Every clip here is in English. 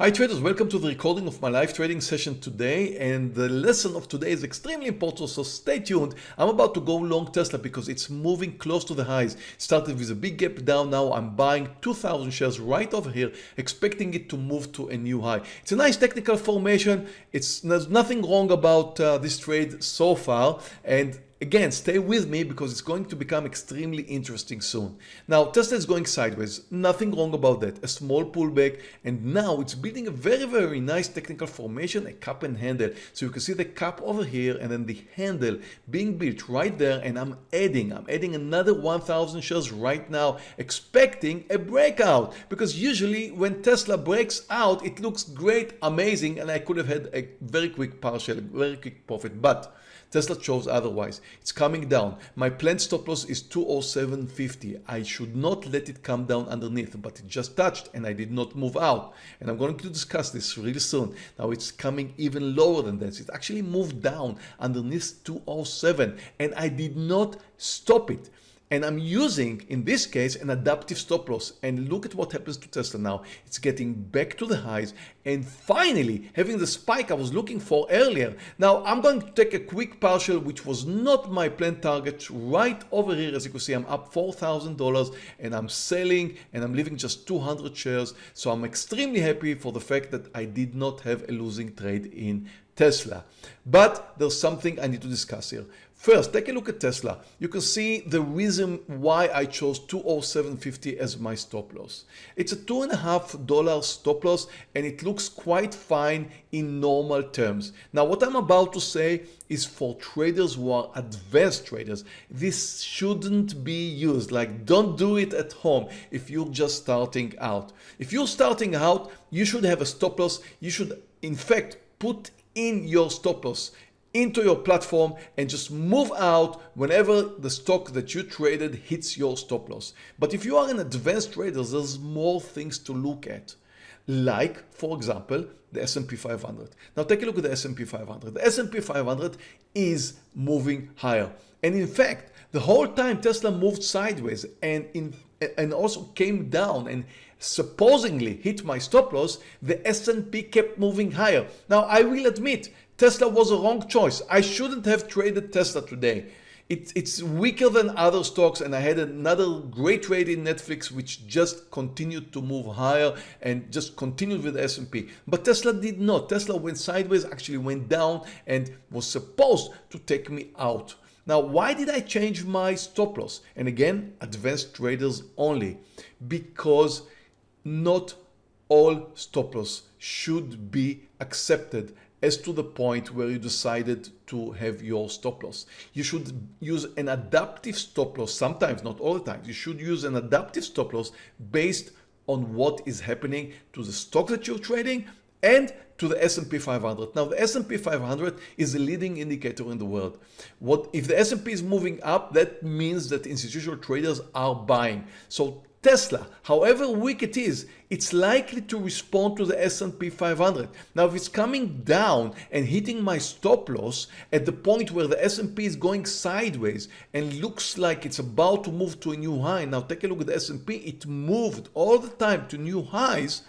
Hi traders, welcome to the recording of my live trading session today and the lesson of today is extremely important so stay tuned. I'm about to go long Tesla because it's moving close to the highs. Started with a big gap down now I'm buying 2000 shares right over here expecting it to move to a new high. It's a nice technical formation. It's there's nothing wrong about uh, this trade so far and Again, stay with me because it's going to become extremely interesting soon. Now, Tesla is going sideways. Nothing wrong about that. A small pullback. And now it's building a very, very nice technical formation, a cup and handle. So you can see the cup over here and then the handle being built right there. And I'm adding, I'm adding another 1000 shares right now, expecting a breakout. Because usually when Tesla breaks out, it looks great, amazing. And I could have had a very quick partial, very quick profit. But Tesla chose otherwise. It's coming down. My planned stop loss is 207.50. I should not let it come down underneath, but it just touched and I did not move out. And I'm going to discuss this really soon. Now it's coming even lower than this. It actually moved down underneath 207 and I did not stop it and I'm using in this case an adaptive stop loss. And look at what happens to Tesla now. It's getting back to the highs. And finally having the spike I was looking for earlier. Now I'm going to take a quick partial which was not my planned target right over here. As you can see I'm up $4,000 and I'm selling and I'm leaving just 200 shares. So I'm extremely happy for the fact that I did not have a losing trade in Tesla but there's something I need to discuss here First, take a look at Tesla. You can see the reason why I chose 207.50 as my stop loss. It's a two and a half dollar stop loss and it looks quite fine in normal terms. Now what I'm about to say is for traders who are advanced traders. This shouldn't be used like don't do it at home if you're just starting out. If you're starting out you should have a stop loss. You should in fact put in your stop loss into your platform and just move out whenever the stock that you traded hits your stop loss. But if you are an advanced trader, there's more things to look at. Like, for example, the S&P 500. Now take a look at the S&P 500. The S&P 500 is moving higher. And in fact, the whole time Tesla moved sideways and in and also came down and supposedly hit my stop loss, the S&P kept moving higher. Now I will admit Tesla was a wrong choice. I shouldn't have traded Tesla today. It, it's weaker than other stocks and I had another great trade in Netflix which just continued to move higher and just continued with S&P. But Tesla did not. Tesla went sideways, actually went down and was supposed to take me out. Now, why did I change my stop loss? And again, advanced traders only, because not all stop loss should be accepted as to the point where you decided to have your stop loss. You should use an adaptive stop loss sometimes, not all the time. You should use an adaptive stop loss based on what is happening to the stock that you're trading and to the S&P 500. Now the S&P 500 is the leading indicator in the world. What if the S&P is moving up that means that institutional traders are buying. So Tesla, however weak it is, it's likely to respond to the S&P 500. Now, if it's coming down and hitting my stop loss at the point where the S&P is going sideways and looks like it's about to move to a new high. Now, take a look at the S&P. It moved all the time to new highs.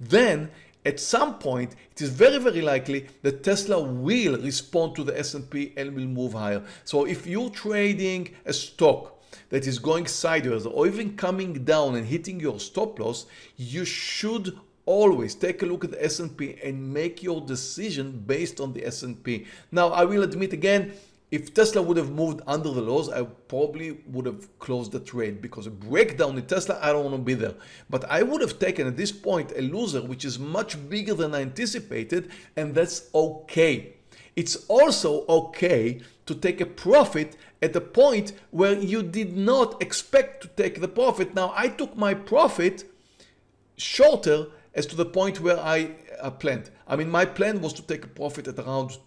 Then at some point, it is very, very likely that Tesla will respond to the S&P and will move higher. So if you're trading a stock that is going sideways or even coming down and hitting your stop loss, you should always take a look at the S&P and make your decision based on the S&P. Now, I will admit again, if Tesla would have moved under the lows, I probably would have closed the trade because a breakdown in Tesla, I don't want to be there. But I would have taken at this point a loser, which is much bigger than I anticipated, and that's okay. It's also okay to take a profit at the point where you did not expect to take the profit. Now I took my profit shorter as to the point where I uh, planned. I mean, my plan was to take a profit at around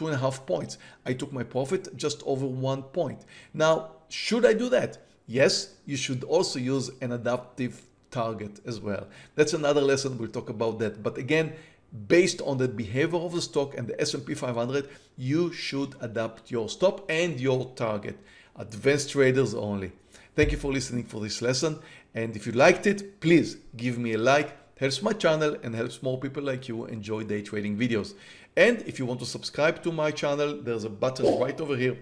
two and a half points. I took my profit just over one point. Now, should I do that? Yes, you should also use an adaptive target as well. That's another lesson. We'll talk about that. But again, based on the behavior of the stock and the S&P 500, you should adapt your stop and your target. Advanced traders only. Thank you for listening for this lesson. And if you liked it, please give me a like. Helps my channel and helps more people like you enjoy day trading videos. And if you want to subscribe to my channel, there's a button right over here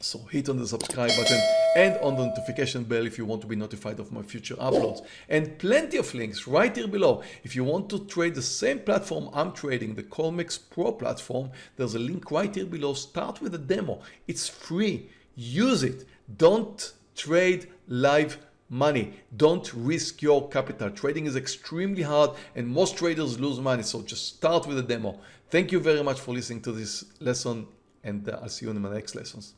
so hit on the subscribe button and on the notification bell if you want to be notified of my future uploads. And plenty of links right here below. If you want to trade the same platform I'm trading, the Colmex Pro platform, there's a link right here below. Start with a demo. It's free. Use it. Don't trade live money. Don't risk your capital. Trading is extremely hard and most traders lose money. So just start with a demo. Thank you very much for listening to this lesson and uh, I'll see you in my next lessons.